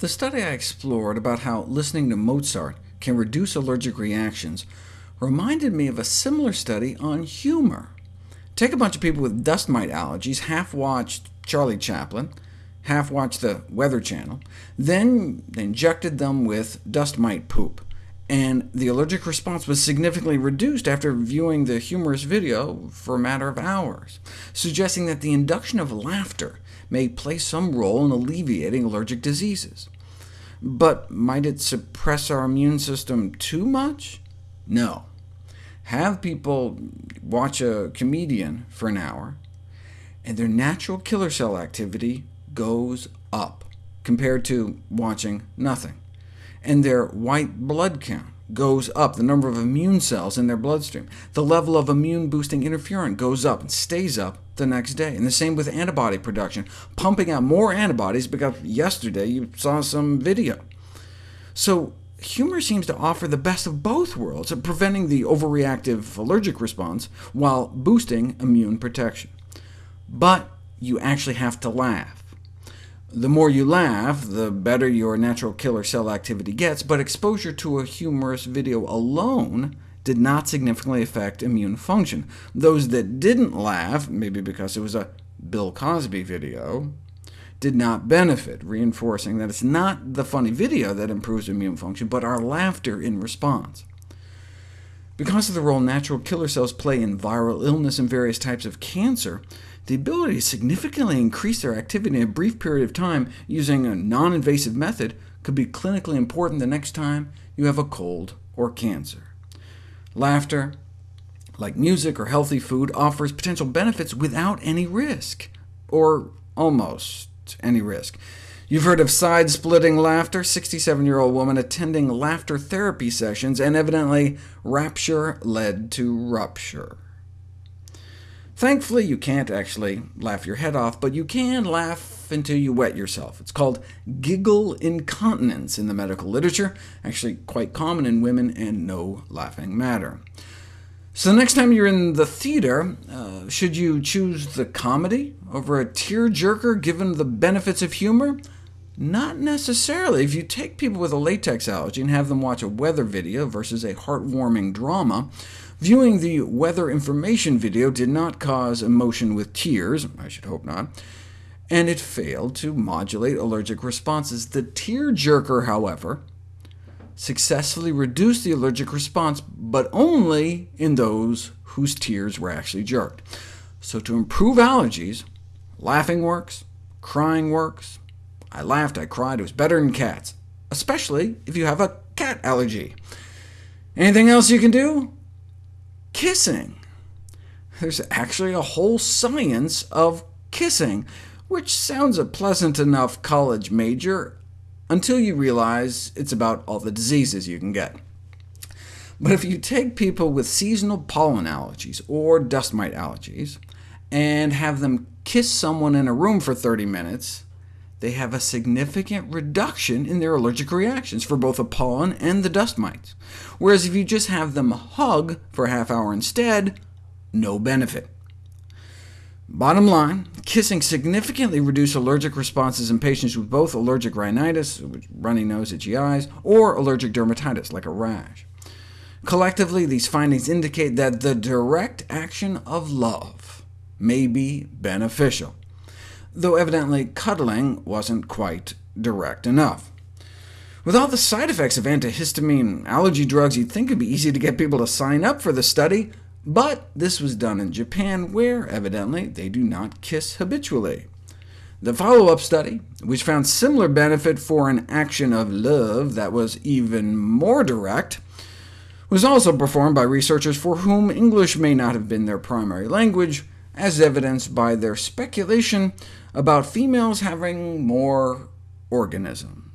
The study I explored about how listening to Mozart can reduce allergic reactions reminded me of a similar study on humor. Take a bunch of people with dust mite allergies, half watched Charlie Chaplin, half watched the Weather Channel, then they injected them with dust mite poop, and the allergic response was significantly reduced after viewing the humorous video for a matter of hours, suggesting that the induction of laughter may play some role in alleviating allergic diseases. But might it suppress our immune system too much? No. Have people watch a comedian for an hour, and their natural killer cell activity goes up compared to watching nothing, and their white blood count goes up, the number of immune cells in their bloodstream. The level of immune-boosting interferon goes up and stays up the next day. And the same with antibody production, pumping out more antibodies because yesterday you saw some video. So humor seems to offer the best of both worlds, preventing the overreactive allergic response while boosting immune protection. But you actually have to laugh. The more you laugh, the better your natural killer cell activity gets, but exposure to a humorous video alone did not significantly affect immune function. Those that didn't laugh, maybe because it was a Bill Cosby video, did not benefit, reinforcing that it's not the funny video that improves immune function, but our laughter in response. Because of the role natural killer cells play in viral illness and various types of cancer, the ability to significantly increase their activity in a brief period of time using a non-invasive method could be clinically important the next time you have a cold or cancer. Laughter, like music or healthy food, offers potential benefits without any risk, or almost any risk. You've heard of side-splitting laughter, 67-year-old woman attending laughter therapy sessions, and evidently rapture led to rupture. Thankfully, you can't actually laugh your head off, but you can laugh until you wet yourself. It's called giggle incontinence in the medical literature, actually quite common in women, and no laughing matter. So the next time you're in the theater, uh, should you choose the comedy over a tear-jerker given the benefits of humor? Not necessarily. If you take people with a latex allergy and have them watch a weather video versus a heartwarming drama, Viewing the weather information video did not cause emotion with tears, I should hope not, and it failed to modulate allergic responses. The tear-jerker, however, successfully reduced the allergic response, but only in those whose tears were actually jerked. So to improve allergies, laughing works, crying works. I laughed, I cried, it was better than cats, especially if you have a cat allergy. Anything else you can do? Kissing. There's actually a whole science of kissing, which sounds a pleasant enough college major until you realize it's about all the diseases you can get. But if you take people with seasonal pollen allergies or dust mite allergies, and have them kiss someone in a room for 30 minutes, they have a significant reduction in their allergic reactions for both the pollen and the dust mites, whereas if you just have them hug for a half hour instead, no benefit. Bottom line, kissing significantly reduced allergic responses in patients with both allergic rhinitis, runny nose, itchy eyes, or allergic dermatitis, like a rash. Collectively, these findings indicate that the direct action of love may be beneficial though evidently cuddling wasn't quite direct enough. With all the side effects of antihistamine allergy drugs, you'd think it'd be easy to get people to sign up for the study, but this was done in Japan, where, evidently, they do not kiss habitually. The follow-up study, which found similar benefit for an action of love that was even more direct, was also performed by researchers for whom English may not have been their primary language, as evidenced by their speculation about females having more organisms.